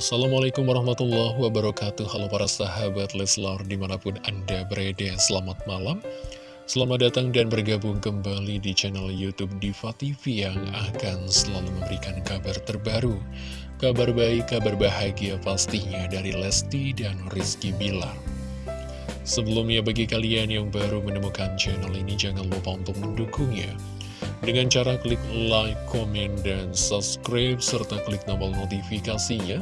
Assalamualaikum warahmatullahi wabarakatuh. Halo para sahabat Leslar di mana pun anda berada Selamat malam. Selamat datang dan bergabung kembali di channel Youtube Diva TV Yang akan selalu memberikan kabar terbaru. Kabar baik, kabar bahagia pastinya dari Lesti dan Rizky Bilar. Sebelumnya bagi kalian yang baru menemukan channel ini Jangan lupa untuk mendukungnya dengan cara klik like, komen, dan subscribe, serta klik tombol notifikasinya.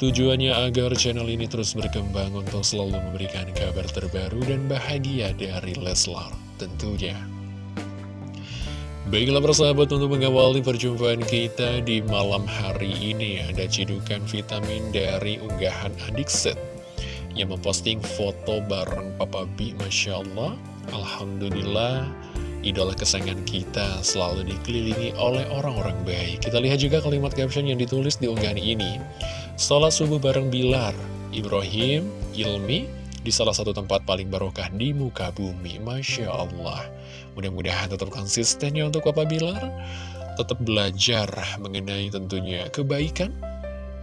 Tujuannya agar channel ini terus berkembang untuk selalu memberikan kabar terbaru dan bahagia dari Leslar tentunya. Baiklah persahabat untuk mengawali perjumpaan kita di malam hari ini Ada cidukan vitamin dari unggahan adik set Yang memposting foto bareng Papa B Masya Allah Alhamdulillah idola kesayangan kita selalu dikelilingi oleh orang-orang baik. Kita lihat juga kalimat caption yang ditulis di unggahan ini. Sholat subuh bareng Bilar, Ibrahim, Ilmi, di salah satu tempat paling barokah di muka bumi. Masya Allah. Mudah-mudahan tetap konsistennya untuk Papa Bilar. Tetap belajar mengenai tentunya kebaikan.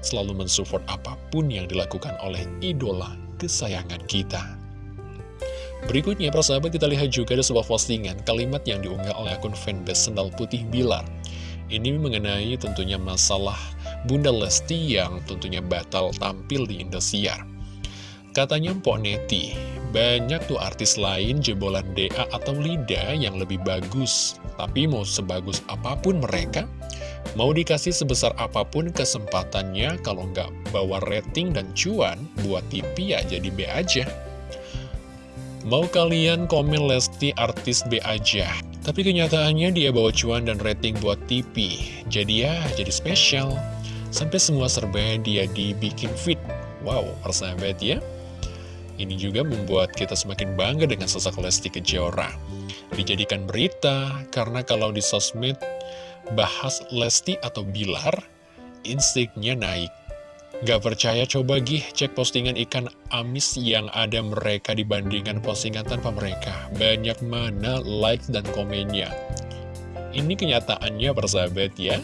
Selalu mensupport apa pun yang dilakukan oleh idola kesayangan kita. Berikutnya, persahabat kita lihat juga ada sebuah postingan kalimat yang diunggah oleh akun fanbase Sendal Putih Bilar. Ini mengenai tentunya masalah Bunda Lesti yang tentunya batal tampil di Indosiar. Katanya Mpok Neti, banyak tuh artis lain jebolan DA atau Lida yang lebih bagus. Tapi mau sebagus apa pun mereka, mau dikasih sebesar apa pun kesempatannya kalau nggak bawa rating dan cuan buat TV ya jadi B aja. Mau kalian komen Lesti artis B aja. Tapi kenyataannya dia bawa cuan dan rating buat TV Jadi ya, jadi spesial. Sampai semua serba dia dibikin fit. Wow, persahabat ya. Ini juga membuat kita semakin bangga dengan sosok Lesti Kejora. Dijadikan berita Karena kalau di sosmed bahas Lesti atau Bilar Instiknya naik Gak percaya coba gih cek postingan ikan amis yang ada mereka dibandingkan postingan tanpa mereka. Banyak mana like dan komennya. Ini kenyataannya persahabat ya.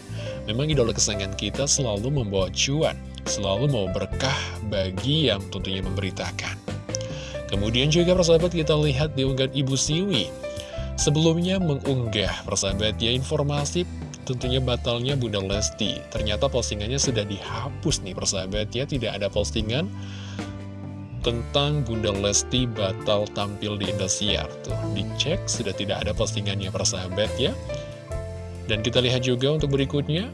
Memang idola kesayangan kita selalu membawa cuan. Selalu mau berkah bagi yang tentunya memberitakan. Kemudian juga persahabat kita lihat di unggahan Ibu Siwi. Sebelumnya mengunggah persahabat ya informasi tentunya batalnya Bunda Lesti. Ternyata postingannya sudah dihapus nih persahabat ya, tidak ada postingan tentang Bunda Lesti batal tampil di Indosiar. Tuh, dicek sudah tidak ada postingannya persahabat ya. Dan kita lihat juga untuk berikutnya,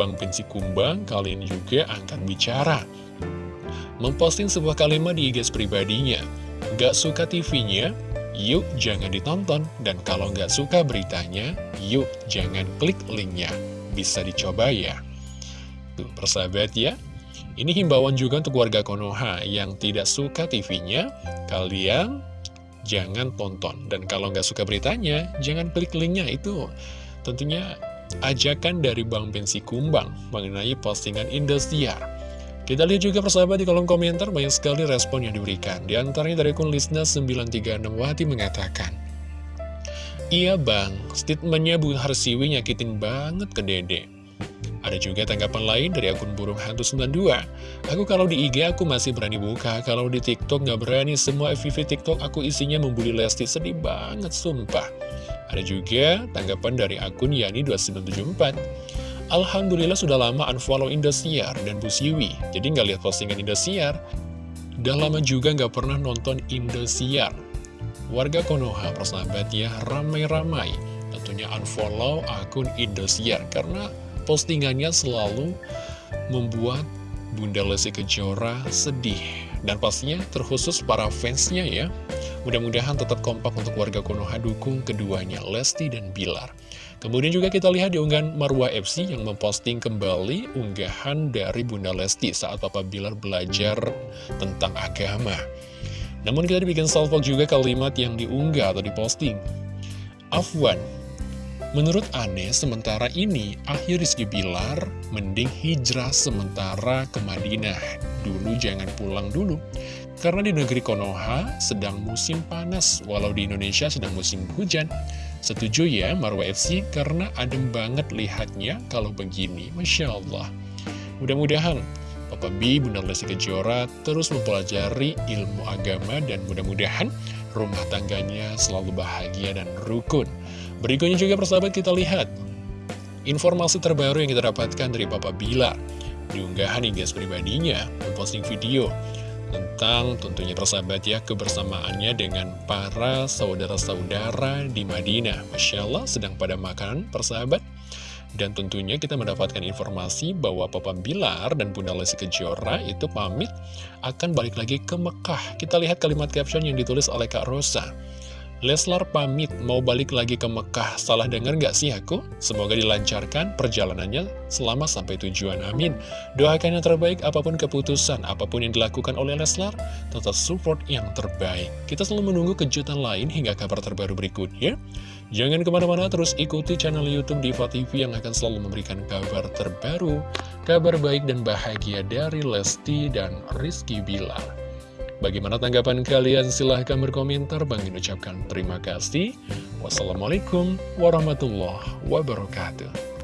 Bang Pensi Kumbang kali ini juga angkat bicara. Memposting sebuah kalimat di IG pribadinya. Gak suka TV-nya, yuk jangan ditonton. Dan kalau nggak suka beritanya, yuk jangan klik linknya. Bisa dicoba ya. Tuh, persahabat ya. Ini himbauan juga untuk warga Konoha yang tidak suka TV-nya, kalian jangan tonton. Dan kalau nggak suka beritanya, jangan klik linknya. Itu tentunya ajakan dari Bang Pensi Kumbang mengenai postingan Indosiar. Kita lihat juga persahabat di kolom komentar banyak sekali respon yang diberikan. Di antaranya dari akun Lisna 936 Wati mengatakan, Iya bang, statementnya Bu Harsiwi nyakitin banget ke dede. Ada juga tanggapan lain dari akun burung hantu 92. Aku kalau di IG aku masih berani buka, kalau di TikTok nggak berani. Semua FVV TikTok aku isinya membuli Lesti, sedih banget sumpah. Ada juga tanggapan dari akun Yani2774. Alhamdulillah sudah lama unfollow Indosiar dan Bu Siwi. Jadi nggak lihat postingan Indosiar. Udah lama juga nggak pernah nonton Indosiar. Warga Konoha persahabat ya ramai-ramai. Tentunya unfollow akun Indosiar Karena postingannya selalu membuat Bunda Lesti Kejora sedih. Dan pastinya terkhusus para fansnya ya. Mudah-mudahan tetap kompak untuk warga Konoha dukung keduanya Lesti dan Bilar Kemudian juga kita lihat di unggahan Marwa FC yang memposting kembali unggahan dari Bunda Lesti saat Papa Bilar belajar tentang agama. Namun kita dibikin salvo juga kalimat yang diunggah atau diposting. Afwan, menurut Aneh sementara ini akhir Rizky Bilar mending hijrah sementara ke Madinah. Dulu jangan pulang dulu. Karena di negeri Konoha sedang musim panas, walau di Indonesia sedang musim hujan. Setuju ya Marwa FC karena adem banget lihatnya kalau begini Masya Allah Mudah-mudahan Papa B, Bunda Lesti Kejora terus mempelajari ilmu agama dan mudah-mudahan rumah tangganya selalu bahagia dan rukun. Berikutnya juga persahabat kita lihat informasi terbaru yang kita dapatkan dari Papa Bilar. Diunggahan hingga pribadinya memposting video tentang tentunya persahabat ya kebersamaannya dengan para saudara-saudara di Madinah. Masya Allah sedang pada makan persahabat. Dan tentunya kita mendapatkan informasi bahwa Papa Bilar dan Bunda Lesti Kejora itu pamit akan balik lagi ke Mekah. Kita lihat kalimat caption yang ditulis oleh Kak Rosa. Leslar pamit mau balik lagi ke Mekah. Salah dengar nggak sih aku? Semoga dilancarkan perjalanannya selama sampai tujuan. Amin. Doakan yang terbaik apa pun keputusan, apa pun yang dilakukan oleh Leslar, tetap support yang terbaik. Kita selalu menunggu kejutan lain hingga kabar terbaru berikutnya. Jangan ke mana-mana terus ikuti channel Youtube Diva TV yang akan selalu memberikan kabar terbaru, kabar baik dan bahagia dari Lesti dan Rizky Bilar. Bagaimana tanggapan kalian? Silahkan berkomentar. Bang ucapkan terima kasih. Wassalamualaikum warahmatullahi wabarakatuh.